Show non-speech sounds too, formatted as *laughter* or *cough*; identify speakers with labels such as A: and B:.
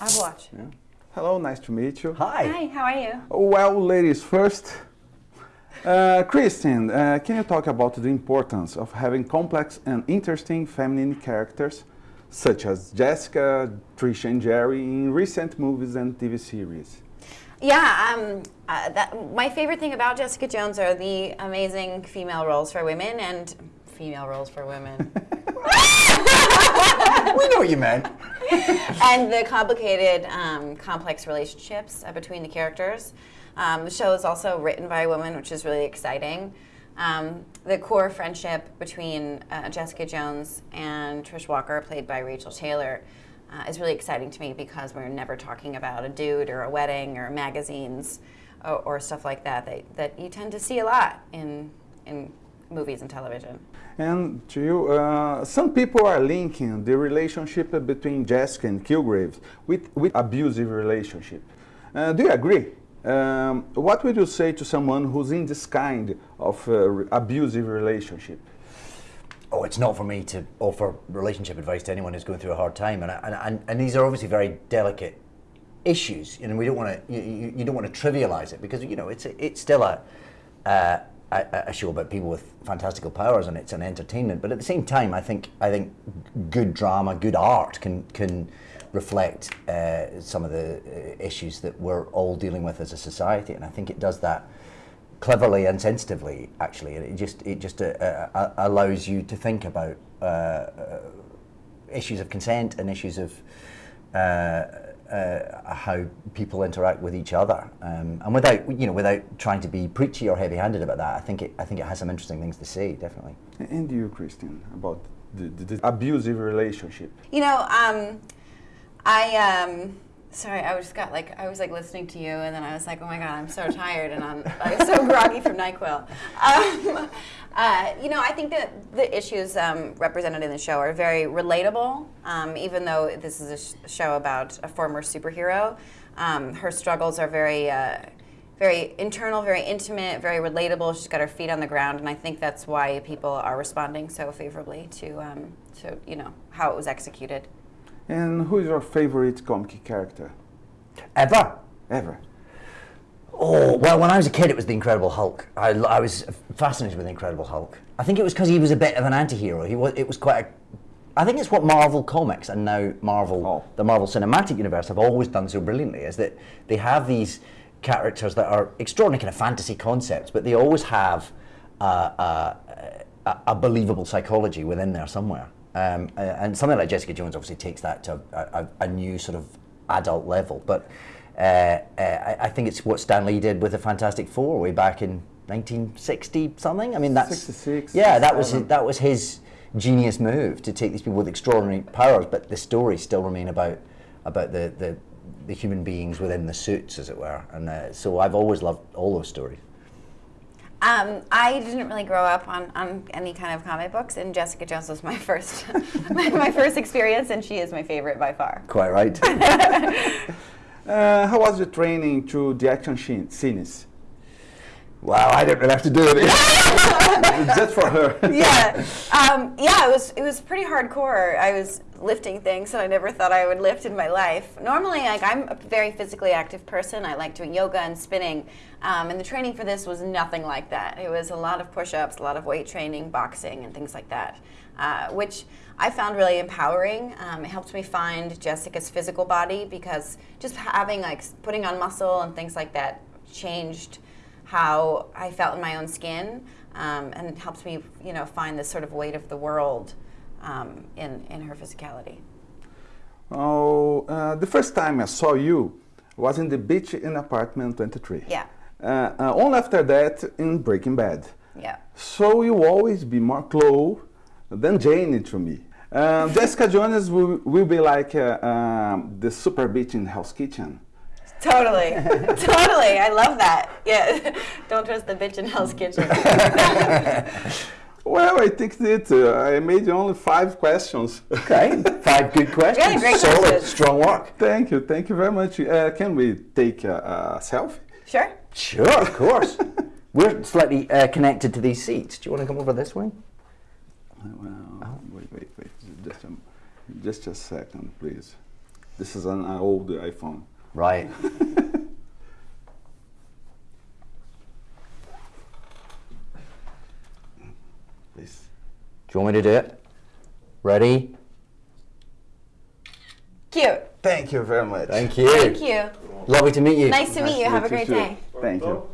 A: I'll watch.
B: Yeah. Hello, nice to meet you.
C: Hi.
A: Hi, how are you?
B: Well, ladies first. Uh, Christine, uh, can you talk about the importance of having complex and interesting feminine characters such as Jessica, Trisha and Jeri in recent movies and TV series?
A: Yeah, um, uh, that, my favorite thing about Jessica Jones are the amazing female roles for women and female roles for women. *laughs*
C: we know what you meant. *laughs*
A: and the complicated, um, complex relationships uh, between the characters. Um, the show is also written by a woman, which is really exciting. Um, the core friendship between uh, Jessica Jones and Trish Walker, played by Rachael Taylor, uh, is really exciting to me because we're never talking about a dude or a wedding or magazines or, or stuff like that, that that you tend to see a lot in in movies and television.
B: And to you, uh, some people are linking the relationship between Jessica and Kilgrave with, with abusive relationship. Uh, do you agree? Um, what would you say to someone who's in this kind of uh, abusive relationship?
C: Oh, it's not for me to offer relationship advice to anyone who's going through a hard time, and and, and, and these are obviously very delicate issues, and we don't want to you, you, don't want to trivialize it because you know it's it's still a, uh, a show about people with fantastical powers, and it's an entertainment. But at the same time, I think I think good drama, good art can can reflect uh, some of the uh, issues that we're all dealing with as a society, and I think it does that cleverly and sensitively. Actually, it just it just uh, uh, allows you to think about uh, uh, issues of consent and issues of. How people interact with each other, um, and without you know, without trying to be preachy or heavy-handed about that, I think it, I think it has some interesting things to say, definitely.
B: And you, Christian, about the, the, the abusive relationship?
A: You know, um, I um, sorry, I just got like I was like listening to you, and then I was like, oh my god, I'm so tired, and I'm was so *laughs* groggy from Nyquil. Um, *laughs* uh, you know, I think that the issues um, represented in the show are very relatable, um, even though this is a sh show about a former superhero. Um, her struggles are very. Uh, very internal, very intimate, very relatable. She's got her feet on the ground, and I think that's why people are responding so favorably to, um, to you know, how it was executed.
B: And who is your favorite comic character?
C: Ever?
B: Ever.
C: Oh, well, when I was a kid, it was the Incredible Hulk. I, I was fascinated with the Incredible Hulk. I think it was because he was a bit of an anti-hero. He was, it was quite a, I think it's what Marvel Comics and now Marvel, oh. the Marvel Cinematic Universe have always done so brilliantly, is that they have these characters that are extraordinary kind of fantasy concepts, but they always have a, a believable psychology within there somewhere. Um, and something like Jessica Jones obviously takes that to a, a, a new sort of adult level. But uh, uh, I think it's what Stan Lee did with the Fantastic Four way back in 1960 something. I mean, that's
B: 66.
C: Yeah, that was his, that was his genius move to take these people with extraordinary powers, but the stories still remain about about the the, the human beings within the suits, as it were. And uh, so I've always loved all those stories.
A: Um, I didn't really grow up on, on any kind of comic books, and Jessica Jones was my *laughs* first my, *laughs* my, first experience, and she is my favorite by far.
C: Quite right. *laughs*
B: uh, how was the training to the action scenes?
C: Wow, I didn't really have to do it.
B: Just for her.
A: yeah, um, yeah. It was it was pretty hardcore. I was lifting things that I never thought I would lift in my life. Normally, like I'm a very physically active person. I like doing yoga and spinning, um, and the training for this was nothing like that. It was a lot of push-ups, a lot of weight training, boxing, and things like that, uh, which I found really empowering. Um, it helped me find Jessica's physical body because just having like putting on muscle and things like that changed how I felt in my own skin, um, and helped me, you know, find this sort of weight of the world um, in in her physicality.
B: Oh, uh, the first time I saw you was in the beach in apartment 23.
A: Yeah.
B: Uh, uh, only after that in Breaking Bad.
A: Yeah.
B: So you always be more close than Jane to me. Um, Jessica Jones will, will be like uh, um, the super bitch in Hell's Kitchen.
A: Totally, *laughs* totally. I love that. Yeah, *laughs* don't trust the bitch in Hell's Kitchen. *laughs*
B: well, I think that uh, I made only five questions.
C: Okay, five good questions.
A: Yeah, great
C: Solid,
A: questions.
C: strong work.
B: Thank you, thank you very much. Uh, can we take a, a, selfie?
A: Sure.
C: Sure, of course. We're slightly uh, connected to these seats. Do you want to come over this way?
B: Well, oh. wait, wait, wait. Just a, just a second, please. This is an uh, old iPhone.
C: Right. *laughs* Do you want me to do it? Ready?
A: Cute.
B: Thank you very much.
C: Thank you.
A: Thank you.
C: Lovely to meet you.
A: Nice to meet you. Have a great
B: too.
A: day.
B: Thank you.